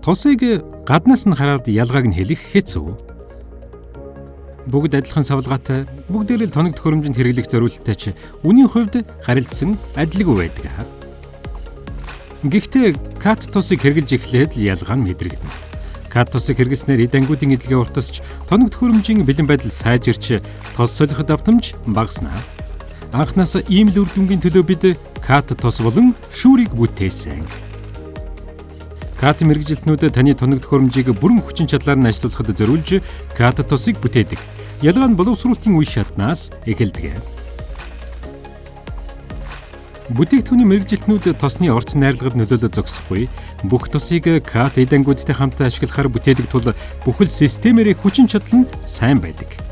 Тусыг гаднаас нь хараад ялгааг нь хэлэх хэцүү. Бүгд адилхан савлгаатай, бүгдээр л тоног төхөөрөмжөнд хэрэглэх зориулттай ч үнийн хувьд харилцсан адилгүй байдаг. Гэхдээ кат тусыг хэрэглэж эхлээд л ялгаа нь мэдрэгдэнэ. Кат тусыг хэрэглэснээр эдангуудын эдлэгээ уртасч тоног төхөөрөмжийн бэлэн байдал сайжирч тус солиход автомж багаснаа. Анхнаасаа ийм л үр дүнгийн төлөө бид кат тус болон шүүрийг бүтээсэн. КАТ мэрэгжилтнүүдэд таны тоног төхөөрөмжийг бүрэн хүчин чадлаар нь ажилуулахад зориулж КАТ тусыг бүтээдэг. Ялгаа нь боловсруулалтын үе шатнаас эхэлдэг. Бүтээгдэхүүний мэрэгжилтнүүд тосны орц найрлагад нөлөөлө зогсохгүй бүх тусыг КАТ эдэнгүүдтэй хамт ашиглахаар бүтээдэг тул бүхэл системээр хүчин чадал нь сайн байдаг.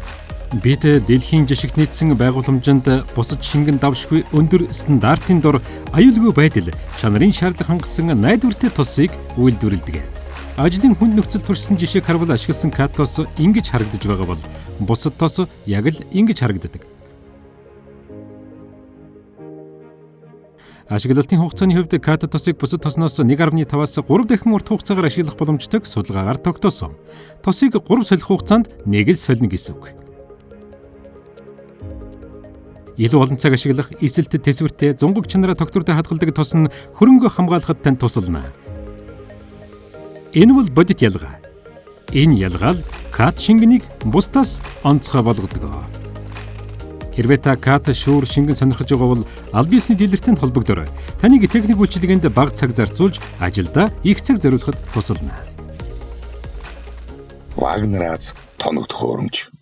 Бид дэлхийн жишгт нийцсэн байгууламжинд бусад шингэн давшгүй өндөр стандартын дор аюулгүй байдал чанарын шаардлага хангасан найдвартай тусыг үйлдвэрлэдэг. Ажлын хүнд нөхцөл туршсан жишээг харвал ашигласан катос ингэж харагдаж байгаа бол бусад тос яг л ингэж харагддаг. Ашиглалтын хугацааны хувьд кат тосыг бусад тосноос 1.5-аас 3 дахин урт хугацаагаар ашиглах боломжтой судалгаагаар тогтоосон. Тосыг 3 солих хугацаанд нэг л солино гэсэн үг илүү олон цаг ашиглах эсэлт тэсвэртэй зунгаг чанараа тогтвортой хадгалдаг тус нь хөрөнгө хамгаалахад тань тусална. Энэ бол бодит ялгаа. Энэ ялгаа л кат шингэнийг бусдаас онцгой болгодог. Хэрвээ та кат шүүр шингэн сонирхож байгаа бол аль биесний дилертэй холбогдорой. Таныг техник үйлчилгээнд бага цаг зарцуулж ажилдаа их цаг зориулахад тусална. Вагнер Аз тоног төхөөрөмж